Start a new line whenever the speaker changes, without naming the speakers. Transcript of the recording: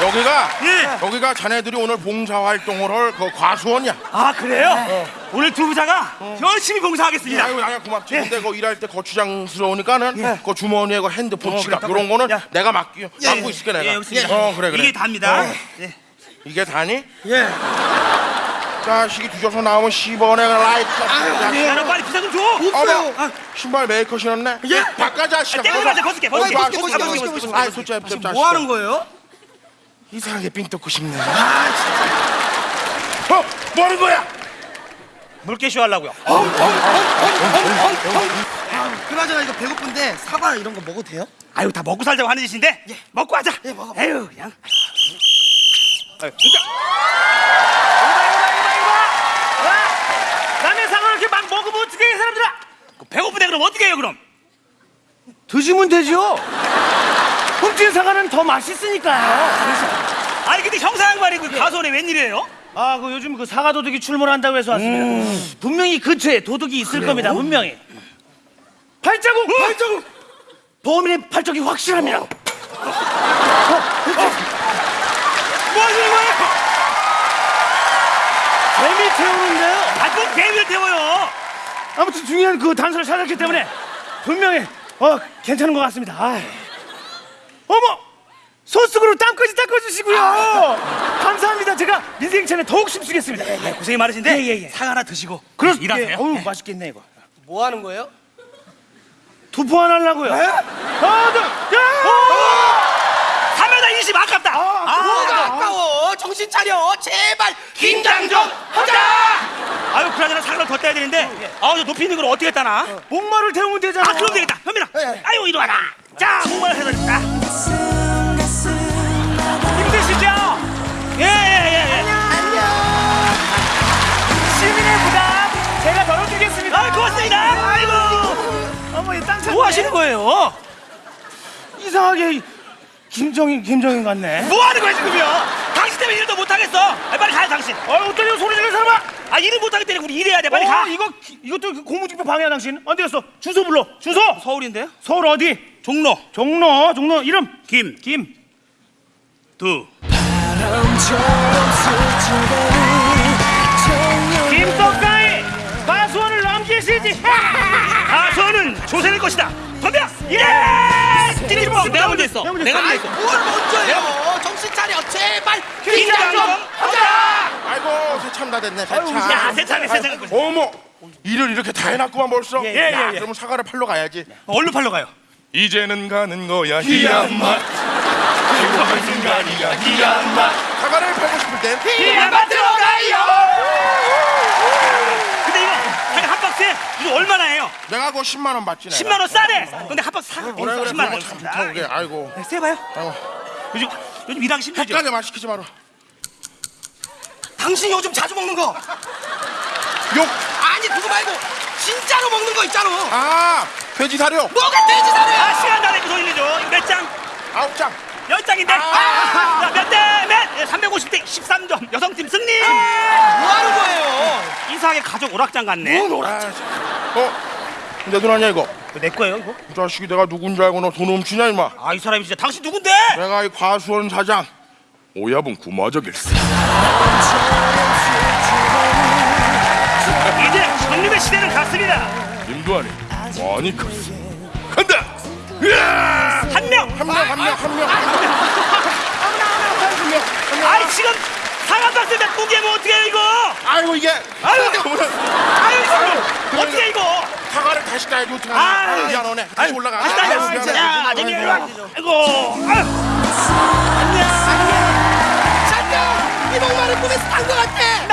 여기가
예.
여기가 자네들이 오늘 봉사활동을 할 그 과수원이야
아 그래요? 네. 오늘 두 부자가 어. 열심히 봉사하겠습니다
아유 아니야 고맙지 예. 근데 그 일할 때 그 거추장스러우니까는 예. 그 주머니에 그 핸드폰
어,
지갑 이런 거는
야.
내가 맡기,
예, 예.
맡고 있을게 내가
예, 예.
어 그래 그래
이게 답니다
어.
예.
이게 다니?
예
자식이 뒤져서 나오면 10원에 라이트.
야, 너 빨리 비자 좀 줘.
어머,
아,
신발 메이커 신었네.
예.
바꿔 자식아.
떼고 가자, 벗을게, 벗을게.
봐,
벗을게,
벗을게,
벗을게,
벗을게,
벗을게,
아이,
벗을게.
솔직히 자식아.
뭐 하는 거예요?
이상하게 삥 뜯고 싶네. 어, 뭐 하는 거야?
물개쇼 하려고요.
그나저나 이거 배고픈데 사과 이런 거 먹어도 돼요?
아유 다 먹고 살자고 하는 짓인데 먹고 하자.
예, 먹어.
에휴 그냥. 아유, 진짜. 이봐 이봐 이봐 이봐. 와, 남의 상을 이렇게 막 먹으면 어떻게 해 사람들아? 그 배고프대 그럼?
드시면 되죠. 훔친 사과는 더 맛있으니까요.
아니 근데 형사 양반이 그 가수원에 웬일이에요?
아, 그 요즘 그 사과 도둑이 출몰한다고 해서 왔습니다. 분명히 근처에 도둑이 있을 겁니다. 분명히. 발자국, 발자국. 범인의 발자국이 확실합니다.
뭐 하시는 거예요?
재미 태우는데요.
아뭔 개미를 태워요?
아무튼 중요한 그 단서를 찾았기 때문에 분명히 어 괜찮은 것 같습니다. 아이. 어머, 소스으로 땀까지 닦아주시고요. 감사합니다. 제가 민생천에 더욱 힘쓰겠습니다.
네, 고생이 많으신데
예, 예, 예.
사과 하나 드시고
그렇
일하세요.
예, 어우 맛있겠네 이거.
뭐 하는 거예요?
투포 안 하려고요. 하나, 둘, 야!
사면다 인심 아깝다.
뭐가 아까워. 정신 차려. 제발. 긴장 좀 하자!
아유 그나저나 사과를 더 떼야 되는데. 아우 저 높이 있는 걸 어떻게 따나?
목마를 태우면 되잖아.
아 그럼 되겠다. 현민아 아유 이리 와라. 자 목마를 줍니다 힘드시죠? 예예예
시민의 부담. 제가 덜어주겠습니다.
아 고맙습니다. 아이고.
어머 이땅 찼네.
뭐 하시는 거예요?
이상하게 김정인 김정인 같네.
뭐 하는 거야 지금요? 당신 때문에 일도 못하겠어 아, 빨리 가요 당신
어 어떠냐 소리 지르는 사람아.
아 일을 못하기 때문에 우리 일해야 돼 빨리
어,
가
이거 이것도 그 고무집회 방해야 당신. 어디 갔어? 주소 불러. 주소.
서울인데요?
서울 어디?
종로
종로 종로 이름
김
김.
두.
김떡가이 가수원을 넘기시지.
가수는 조세일 것이다 덤벼 예찌 마 내가 먼저 했어 내가 먼저 했어
뭘 먼저요 정신 차려 제발
긴장 좀 하자
아이고 세참 다 됐네. 세참.
야 세차네 세차네
어머, 일을 이렇게 다 해놨구만 벌써.
예, 예,
야,
예.
그러면 사과를 팔러 가야지.
얼른 팔러 가요
이제는 가는 거야 희한 맛. 행복한 순간이야 희한 맛. 사과를 팔고 싶을 땐
이만 들어가요 근데 이거 사과 한 박스에 이거 얼마나 해요?
내가 그거 10만 원 받지. 내가.
10만 원 싸네 근데 한 박스 사과
그래 그래
10만 원
참 좋다 그게. 아이고.
세봐요
아이고.
요즘 요즘 일하기 힘들죠?
헷갈려 말 시키지 마라.
당신 요즘 자주 먹는 거
욕.
아니 그거 말고 진짜로 먹는 거 있잖아
아 돼지 사료
뭐가 돼지
아
사료야
시간 다 내고 돌리죠 몇 장?
아홉 장.
열 장인데
아.
자, 몇 대 몇? 350대 13점 여성팀 승리
뭐 하는 거예요
이상하게 가족 오락장 같네
아, 참. 어? 근데 누나냐 이거?
이거 내 거예요 이거?
이 자식이 내가 누군 줄 알고 너 돈 훔치냐 임마?
아 이 사람이 진짜 당신 누군데?
내가 이 과수원 사장 오야분 구마적일세.
이제 형님의 시대는 갔습니다
임두환이 많이 컸어. 간다. 으아!
한명
한 명, 한 명, 한 명. 한 명.
아이 지금 상한 박스 몇 무게면 어떻게 해 이거
아이고 이게.
아유 아유 이거 어떻게 해 이거
사과를 다시 가야지 어떡하냐.
아유.
아유 미안하네. 다시 올라가.
다시
아유,
다시
미안해.
야 아저씨 일로 와 아이고 아유
잠깐 이 목마른 꿈에서 산거 같아